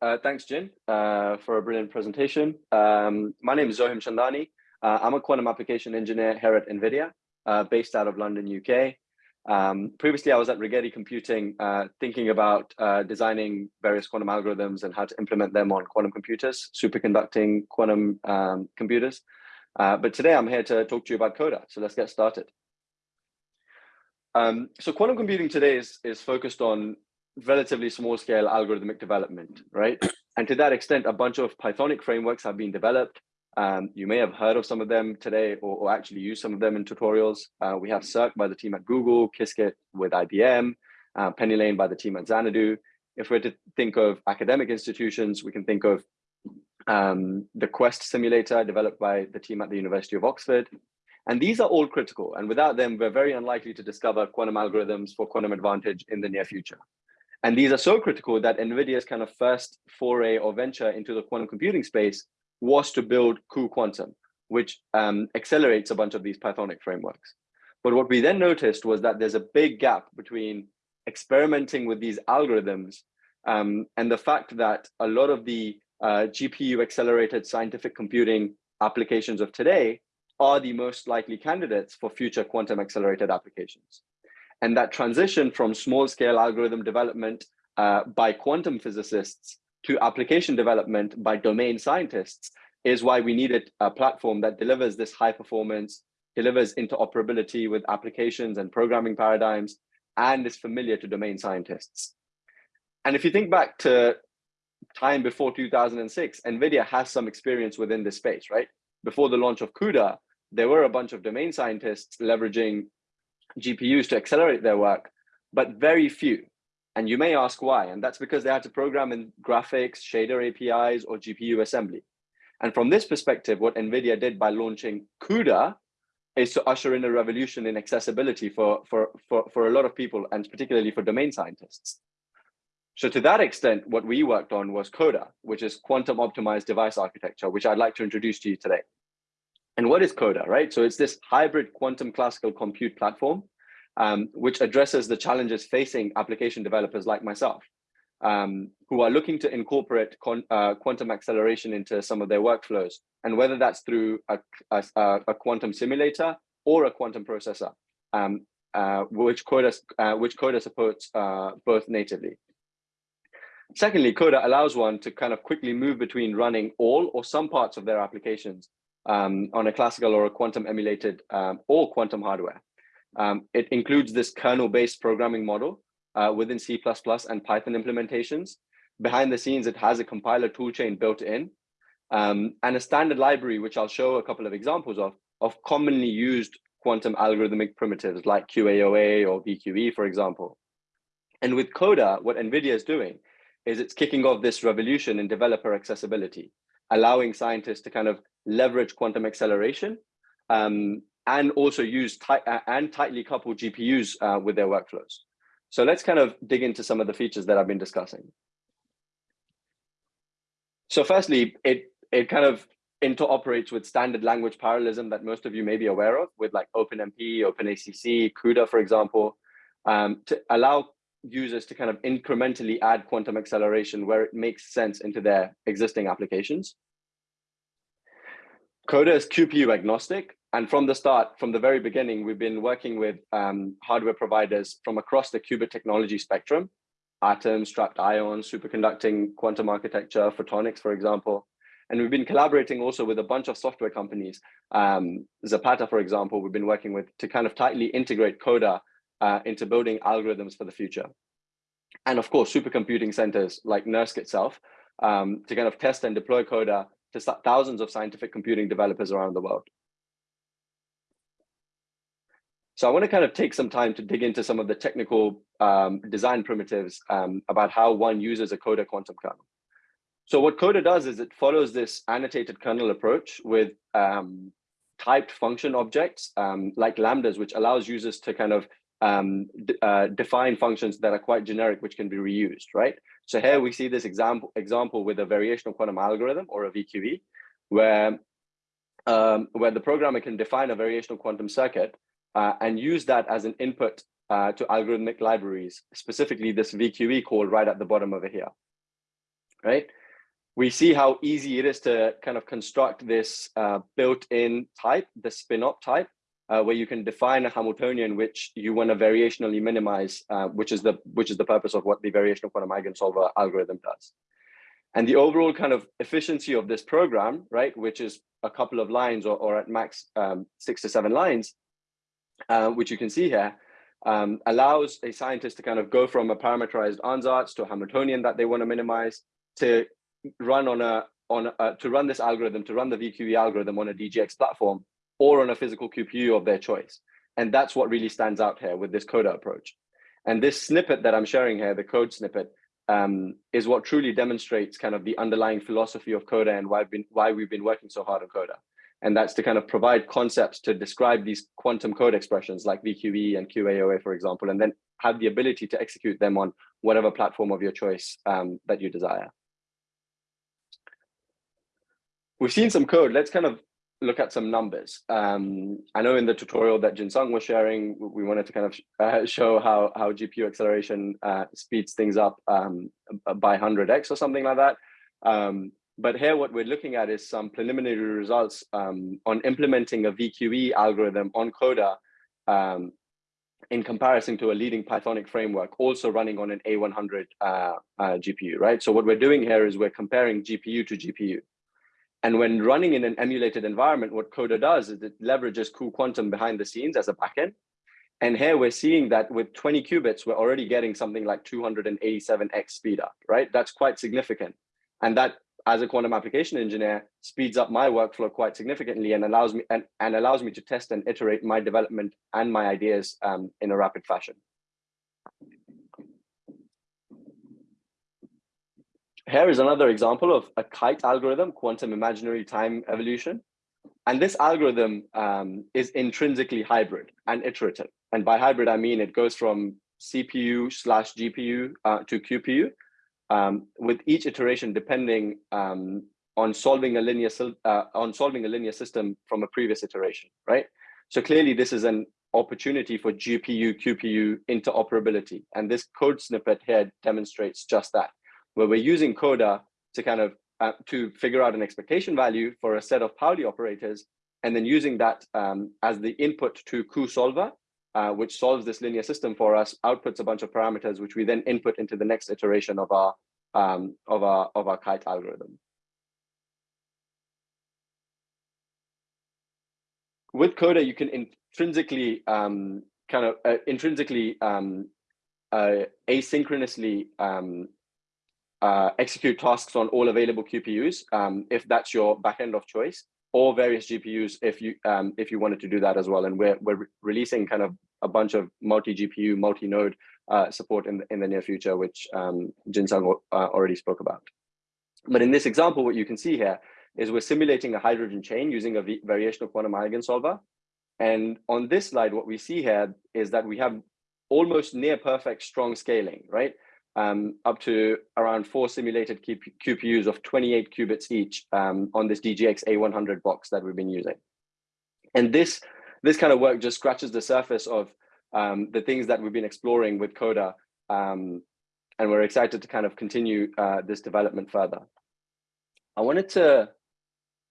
uh, thanks, Jin, uh, for a brilliant presentation. Um, my name is Zohim Chandani. Uh, I'm a quantum application engineer here at NVIDIA, uh, based out of London, UK. Um, previously, I was at Rigetti Computing, uh, thinking about uh, designing various quantum algorithms and how to implement them on quantum computers, superconducting quantum um, computers. but today, I'm here to talk to you about QODA. So let's get started. Um, so quantum computing today is, is focused on relatively small scale algorithmic development, right? And to that extent, a bunch of Pythonic frameworks have been developed. Um, you may have heard of some of them today or, or actually use some of them in tutorials. Uh, we have Cirq by the team at Google, Qiskit with IBM, uh, PennyLane by the team at Xanadu. If we're to think of academic institutions, we can think of um, the QuEST simulator developed by the team at the University of Oxford. And these are all critical. And without them, we're very unlikely to discover quantum algorithms for quantum advantage in the near future. And these are so critical that NVIDIA's kind of first foray or venture into the quantum computing space was to build cuQuantum, which um, accelerates a bunch of these Pythonic frameworks. But what we then noticed was that there's a big gap between experimenting with these algorithms um, and the fact that a lot of the uh, GPU accelerated scientific computing applications of today are the most likely candidates for future quantum accelerated applications. And that transition from small scale algorithm development uh, by quantum physicists to application development by domain scientists is why we needed a platform that delivers this high performance, delivers interoperability with applications and programming paradigms, and is familiar to domain scientists. And if you think back to time before 2006, NVIDIA has some experience within this space, right? Before the launch of CUDA, there were a bunch of domain scientists leveraging GPUs to accelerate their work, but very few. And you may ask why, and that's because they had to program in graphics, shader APIs, or GPU assembly. And from this perspective, what NVIDIA did by launching CUDA is to usher in a revolution in accessibility for, for, for, for a lot of people, and particularly for domain scientists. So to that extent, what we worked on was QODA, which is quantum optimized device architecture, which I'd like to introduce to you today. And what is QODA, right? So it's this hybrid quantum classical compute platform, um, which addresses the challenges facing application developers like myself, um, who are looking to incorporate uh, quantum acceleration into some of their workflows, and whether that's through a, a, a quantum simulator or a quantum processor, um, uh, which QODA, uh, which QODA supports uh, both natively. Secondly, QODA allows one to kind of quickly move between running all or some parts of their applications um, on a classical or a quantum emulated um, or quantum hardware. Um, it includes this kernel-based programming model uh, within C++ and Python implementations. Behind the scenes, it has a compiler toolchain built in um, and a standard library, which I'll show a couple of examples of, of commonly used quantum algorithmic primitives like QAOA or VQE, for example. And with QODA, what NVIDIA is doing is it's kicking off this revolution in developer accessibility, allowing scientists to kind of leverage quantum acceleration, um, and also use tight uh, and tightly coupled GPUs uh, with their workflows. So let's kind of dig into some of the features that I've been discussing. So firstly, it it kind of interoperates with standard language parallelism that most of you may be aware of with like OpenMP, OpenACC, CUDA, for example, um, to allow users to kind of incrementally add quantum acceleration where it makes sense into their existing applications. QODA is QPU agnostic. And from the start, from the very beginning, we've been working with um, hardware providers from across the qubit technology spectrum, atoms, trapped ions, superconducting quantum architecture, photonics, for example. And we've been collaborating also with a bunch of software companies. Um, Zapata, for example, we've been working with to kind of tightly integrate QODA uh, into building algorithms for the future. And of course, supercomputing centers like NERSC itself um, to kind of test and deploy QODA to thousands of scientific computing developers around the world. So I want to kind of take some time to dig into some of the technical um, design primitives um, about how one uses a QODA quantum kernel. So what QODA does is it follows this annotated kernel approach with um, typed function objects um, like lambdas, which allows users to kind of um, uh, define functions that are quite generic, which can be reused, right? So here we see this example example with a variational quantum algorithm or a VQE, where um, where the programmer can define a variational quantum circuit uh, and use that as an input uh, to algorithmic libraries, specifically this VQE call right at the bottom over here. right? We see how easy it is to kind of construct this uh, built-in type, the spin_op type, uh, where you can define a Hamiltonian which you want to variationally minimize, uh, which is the which is the purpose of what the variational quantum eigensolver algorithm does. And the overall kind of efficiency of this program, right, which is a couple of lines or, or at max um, six to seven lines, uh, which you can see here, um, allows a scientist to kind of go from a parameterized ansatz to a Hamiltonian that they want to minimize to run on a on a, to run this algorithm to run the VQE algorithm on a DGX platform or on a physical QPU of their choice. And that's what really stands out here with this QODA approach. And this snippet that I'm sharing here, the code snippet, um, is what truly demonstrates kind of the underlying philosophy of QODA and why, been, why we've been working so hard on QODA. And that's to kind of provide concepts to describe these quantum code expressions like VQE and QAOA, for example, and then have the ability to execute them on whatever platform of your choice um, that you desire. We've seen some code. Let's kind of look at some numbers. Um, I know in the tutorial that Jinsung was sharing, we wanted to kind of uh, show how, how GPU acceleration uh, speeds things up um, by 100x or something like that. Um, but here what we're looking at is some preliminary results um, on implementing a VQE algorithm on QODA um, in comparison to a leading Pythonic framework, also running on an A100 uh, uh GPU, right? So what we're doing here is we're comparing GPU to GPU. And when running in an emulated environment, what QODA does is it leverages cuQuantum behind the scenes as a backend. And here we're seeing that with 20 qubits, we're already getting something like 287x speed up, right? That's quite significant. And that, as a quantum application engineer, speeds up my workflow quite significantly and allows me and, and allows me to test and iterate my development and my ideas um, in a rapid fashion. Here is another example of a QITE algorithm, quantum imaginary time evolution. And this algorithm um, is intrinsically hybrid and iterative. And by hybrid, I mean it goes from CPU slash GPU uh, to QPU, um, with each iteration depending um, on solving a linear uh, on solving a linear system from a previous iteration, right? So clearly, this is an opportunity for GPU QPU interoperability, and this code snippet here demonstrates just that where we're using QODA to kind of uh, to figure out an expectation value for a set of Pauli operators, and then using that um, as the input to cuSolver, uh, which solves this linear system for us, outputs a bunch of parameters, which we then input into the next iteration of our um, of our of our QITE algorithm. With QODA, you can intrinsically um, kind of uh, intrinsically um, uh, asynchronously um, uh, execute tasks on all available QPUs um, if that's your backend of choice, or various GPUs if you um, if you wanted to do that as well. And we're we're re releasing kind of a bunch of multi GPU, multi node uh, support in the, in the near future, which um, Jinsung uh, already spoke about. But in this example, what you can see here is we're simulating a hydrogen chain using a variational quantum eigensolver. And on this slide, what we see here is that we have almost near perfect strong scaling, right? Um, up to around four simulated QPUs of 28 qubits each um, on this DGX A100 box that we've been using. And this, this kind of work just scratches the surface of um, the things that we've been exploring with QODA. Um, and we're excited to kind of continue uh, this development further. I wanted to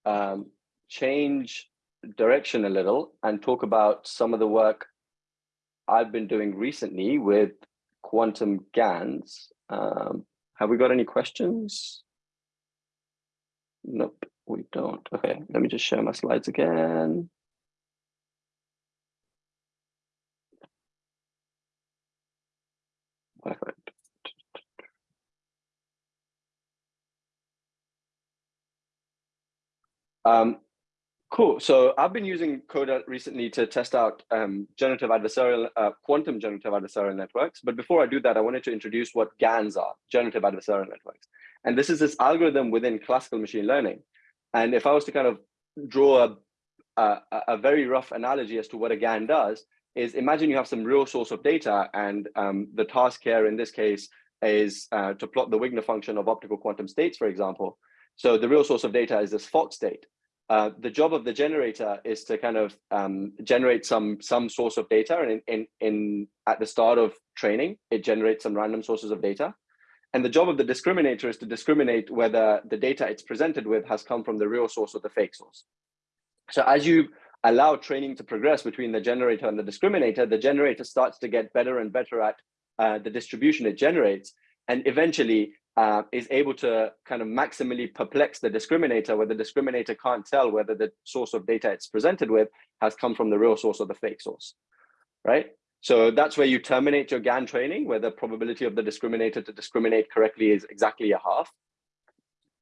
um, change direction a little and talk about some of the work I've been doing recently with quantum GANs. Um, have we got any questions? Nope, we don't. Okay, let me just share my slides again. Perfect. Um, Cool. So I've been using QODA recently to test out um, generative adversarial, uh, quantum generative adversarial networks. But before I do that, I wanted to introduce what GANs are, generative adversarial networks. And this is this algorithm within classical machine learning. And if I was to kind of draw a, a, a very rough analogy as to what a GAN does, is imagine you have some real source of data and um, the task here in this case is uh, to plot the Wigner function of optical quantum states, for example. So the real source of data is this Fock state. Uh, the job of the generator is to kind of um, generate some some source of data and in, in, in at the start of training it generates some random sources of data And the job of the discriminator is to discriminate whether the data it's presented with has come from the real source or the fake source. So as you allow training to progress between the generator and the discriminator, the generator starts to get better and better at uh, the distribution it generates, and eventually uh, is able to kind of maximally perplex the discriminator where the discriminator can't tell whether the source of data it's presented with has come from the real source or the fake source, right? So that's where you terminate your GAN training, where the probability of the discriminator to discriminate correctly is exactly a half.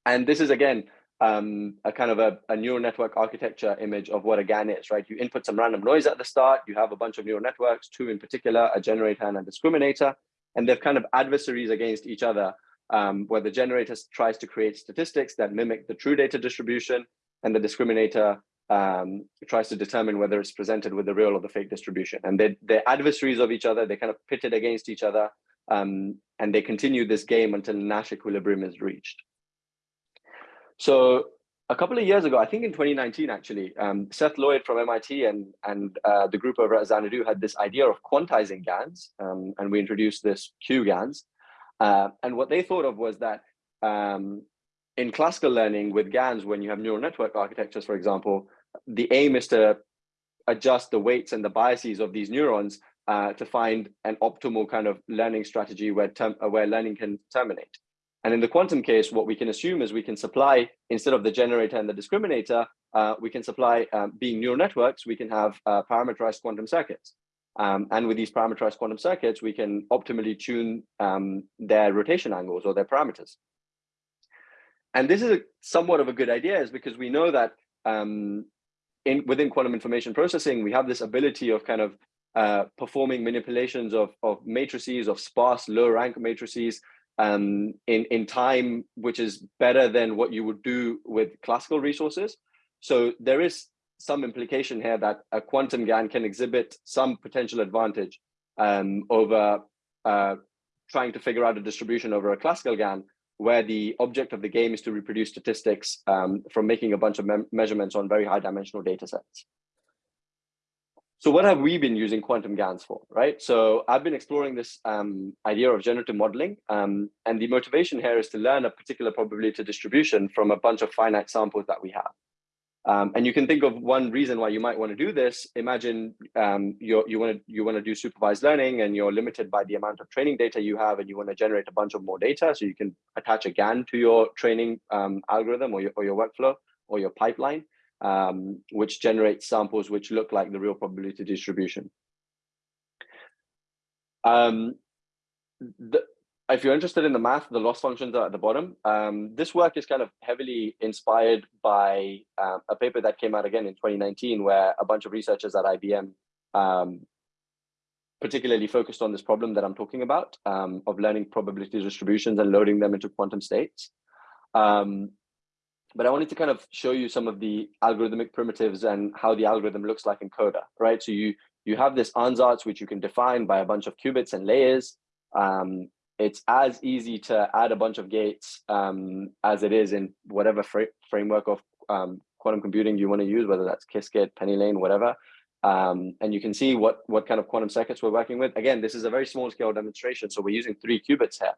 And this is, again, um, a kind of a, a, neural network architecture image of what a GAN is, right? You input some random noise at the start, you have a bunch of neural networks, two in particular, a generator and a discriminator, and they're kind of adversaries against each other, um, where the generator tries to create statistics that mimic the true data distribution, and the discriminator um, tries to determine whether it's presented with the real or the fake distribution. And they're, they're adversaries of each other, they kind of pitted against each other, um, and they continue this game until Nash equilibrium is reached. So a couple of years ago, I think in 2019, actually, um, Seth Lloyd from MIT and, and uh, the group over at Xanadu had this idea of quantizing GANs, um, and we introduced this Q-GANs. Uh, and what they thought of was that um, in classical learning with GANs, when you have neural network architectures, for example, the aim is to adjust the weights and the biases of these neurons uh, to find an optimal kind of learning strategy where, where learning can terminate. And in the quantum case, what we can assume is we can supply, instead of the generator and the discriminator, uh, we can supply, um, being neural networks, we can have uh, parameterized quantum circuits. Um, and with these parameterized quantum circuits, we can optimally tune um, their rotation angles or their parameters. And this is a, somewhat of a good idea is because we know that um, in, within quantum information processing, we have this ability of kind of uh, performing manipulations of, of matrices, of sparse low rank matrices, um, in, in time, which is better than what you would do with classical resources. So there is some implication here that a quantum GAN can exhibit some potential advantage um, over uh, trying to figure out a distribution over a classical GAN, where the object of the game is to reproduce statistics um, from making a bunch of me measurements on very high dimensional data sets. So what have we been using quantum GANs for, right? So I've been exploring this um, idea of generative modeling, um, and the motivation here is to learn a particular probability distribution from a bunch of finite samples that we have. Um, and you can think of one reason why you might want to do this. Imagine um, you you want to you want to do supervised learning, and you're limited by the amount of training data you have, and you want to generate a bunch of more data, so you can attach a GAN to your training um, algorithm or your or your workflow or your pipeline um, which generates samples which look like the real probability distribution. Um, the, if you're interested in the math, the loss functions are at the bottom. Um, this work is kind of heavily inspired by uh, a paper that came out again in 2019, where a bunch of researchers at IBM um, particularly focused on this problem that I'm talking about um, of learning probability distributions and loading them into quantum states. Um, but I wanted to kind of show you some of the algorithmic primitives and how the algorithm looks like in QODA, right? So you you have this ansatz, which you can define by a bunch of qubits and layers. Um, it's as easy to add a bunch of gates um, as it is in whatever fr framework of um, quantum computing you want to use, whether that's Qiskit, PennyLane, whatever. Um, and you can see what, what kind of quantum circuits we're working with. Again, this is a very small scale demonstration, so we're using three qubits here.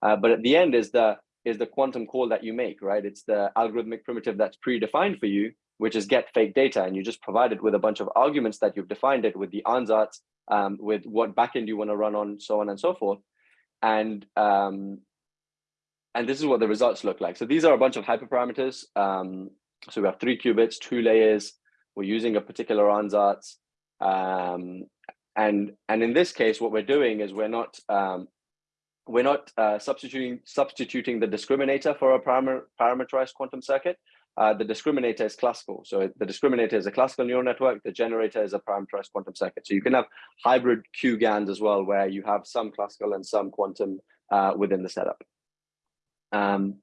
Uh, but at the end is the is the quantum call that you make, right? It's the algorithmic primitive that's predefined for you, which is get fake data. And you just provide it with a bunch of arguments that you've defined it with the ansatz, um, with what backend you want to run on, so on and so forth. And um, and this is what the results look like. So these are a bunch of hyperparameters. Um, so we have three qubits, two layers. We're using a particular ansatz. Um, and, and in this case, what we're doing is we're not um, we're not uh, substituting substituting the discriminator for a param parameterized quantum circuit. Uh, the discriminator is classical. So the discriminator is a classical neural network. The generator is a parameterized quantum circuit. So you can have hybrid Q-GANs as well, where you have some classical and some quantum uh, within the setup. Um,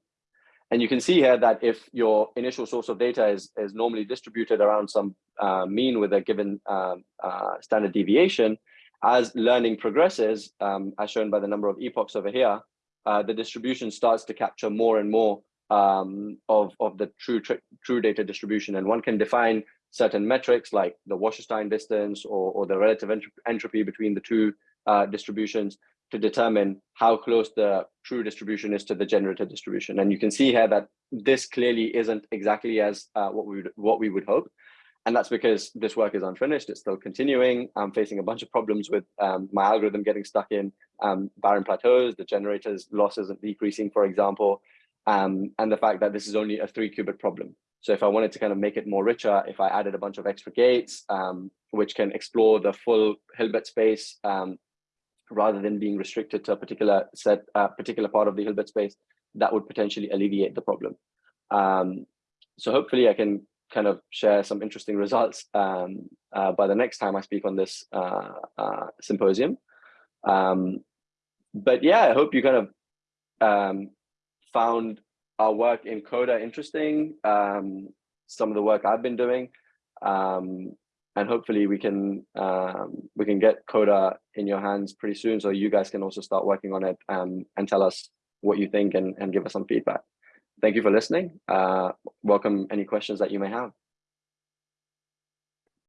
and you can see here that if your initial source of data is, is normally distributed around some uh, mean with a given um, uh, standard deviation, as learning progresses, um, as shown by the number of epochs over here, uh, the distribution starts to capture more and more um, of, of the true, true data distribution. And one can define certain metrics like the Wasserstein distance or, or the relative entropy between the two uh, distributions to determine how close the true distribution is to the generated distribution. And you can see here that this clearly isn't exactly as uh, what we would what we would hope. And that's because this work is unfinished. It's still continuing. I'm facing a bunch of problems with um, my algorithm getting stuck in um, barren plateaus. The generator's loss isn't decreasing, for example, um, and the fact that this is only a three qubit problem. So if I wanted to kind of make it more richer, if I added a bunch of extra gates, um, which can explore the full Hilbert space, um, rather than being restricted to a particular set, uh, particular part of the Hilbert space, that would potentially alleviate the problem. Um, so hopefully I can kind of share some interesting results um, uh, by the next time I speak on this uh, uh symposium. Um, but yeah, I hope you kind of um, found our work in QODA interesting, um, some of the work I've been doing. Um, and hopefully we can um, we can get QODA in your hands pretty soon, so you guys can also start working on it um, and tell us what you think and, and give us some feedback. Thank you for listening. Uh, welcome any questions that you may have.